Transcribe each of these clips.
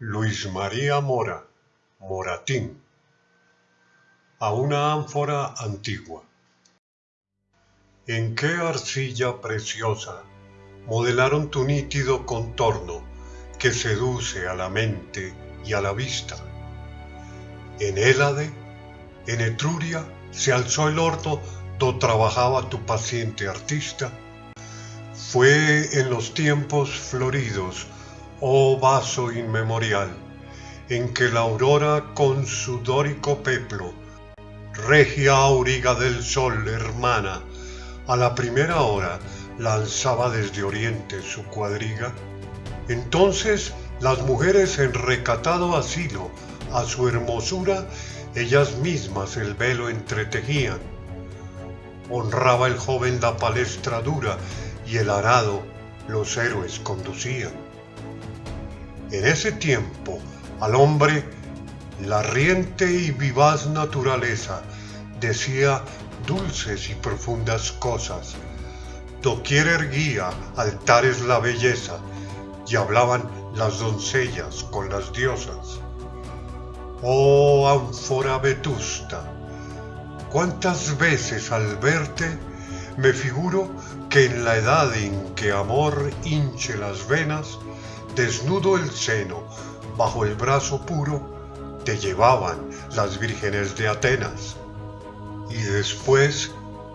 Luis María Mora, Moratín, a una ánfora antigua. ¿En qué arcilla preciosa modelaron tu nítido contorno que seduce a la mente y a la vista? En Hélade, en Etruria, se alzó el horno do trabajaba tu paciente artista. Fue en los tiempos floridos oh vaso inmemorial, en que la aurora con su dórico peplo, regia auriga del sol hermana, a la primera hora lanzaba desde oriente su cuadriga, entonces las mujeres en recatado asilo a su hermosura ellas mismas el velo entretejían. Honraba el joven la palestra dura y el arado los héroes conducían. En ese tiempo al hombre la riente y vivaz naturaleza decía dulces y profundas cosas. Doquier erguía altares la belleza y hablaban las doncellas con las diosas. Oh ánfora vetusta, cuántas veces al verte me figuro que en la edad en que amor hinche las venas, desnudo el seno, bajo el brazo puro, te llevaban las vírgenes de Atenas. Y después,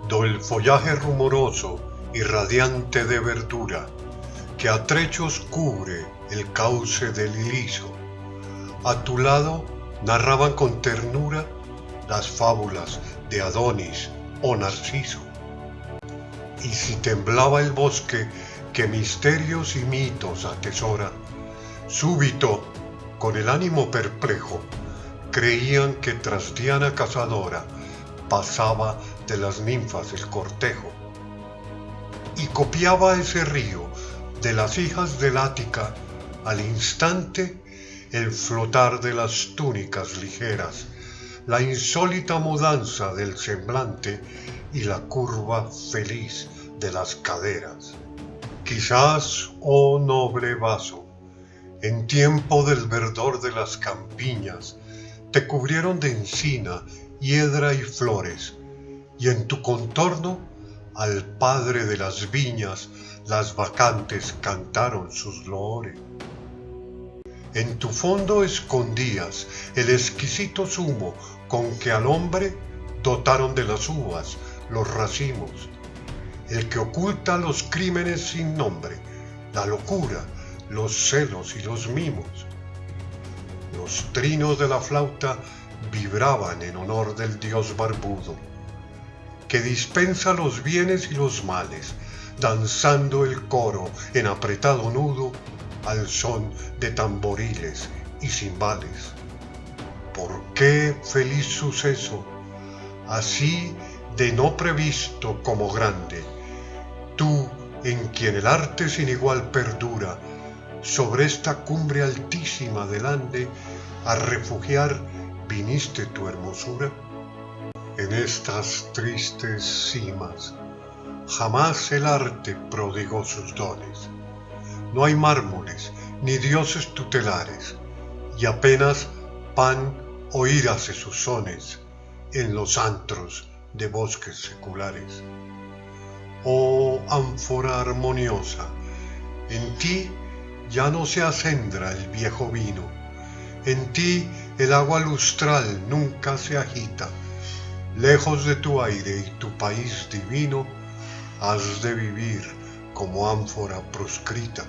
do el follaje rumoroso y radiante de verdura, que a trechos cubre el cauce del iliso, a tu lado narraban con ternura las fábulas de Adonis o Narciso. Y si temblaba el bosque que misterios y mitos atesora, súbito, con el ánimo perplejo, creían que tras Diana cazadora pasaba de las ninfas el cortejo. Y copiaba ese río de las hijas del Ática al instante el flotar de las túnicas ligeras, la insólita mudanza del semblante y la curva feliz de las caderas. Quizás, oh noble vaso, en tiempo del verdor de las campiñas, te cubrieron de encina, hiedra y flores, y en tu contorno al padre de las viñas las vacantes cantaron sus loores. En tu fondo escondías el exquisito zumo con que al hombre dotaron de las uvas los racimos, el que oculta los crímenes sin nombre, la locura, los celos y los mimos. Los trinos de la flauta vibraban en honor del dios barbudo, que dispensa los bienes y los males, danzando el coro en apretado nudo al son de tamboriles y cimbales. ¿Por qué feliz suceso, así de no previsto como grande, tú en quien el arte sin igual perdura, sobre esta cumbre altísima del Ande, a refugiar viniste tu hermosura? En estas tristes cimas, jamás el arte prodigó sus dones. No hay mármoles ni dioses tutelares, y apenas pan oírase sus sones en los antros de bosques seculares oh ánfora armoniosa, en ti ya no se acendra el viejo vino, en ti el agua lustral nunca se agita, lejos de tu aire y tu país divino, has de vivir como ánfora proscrita.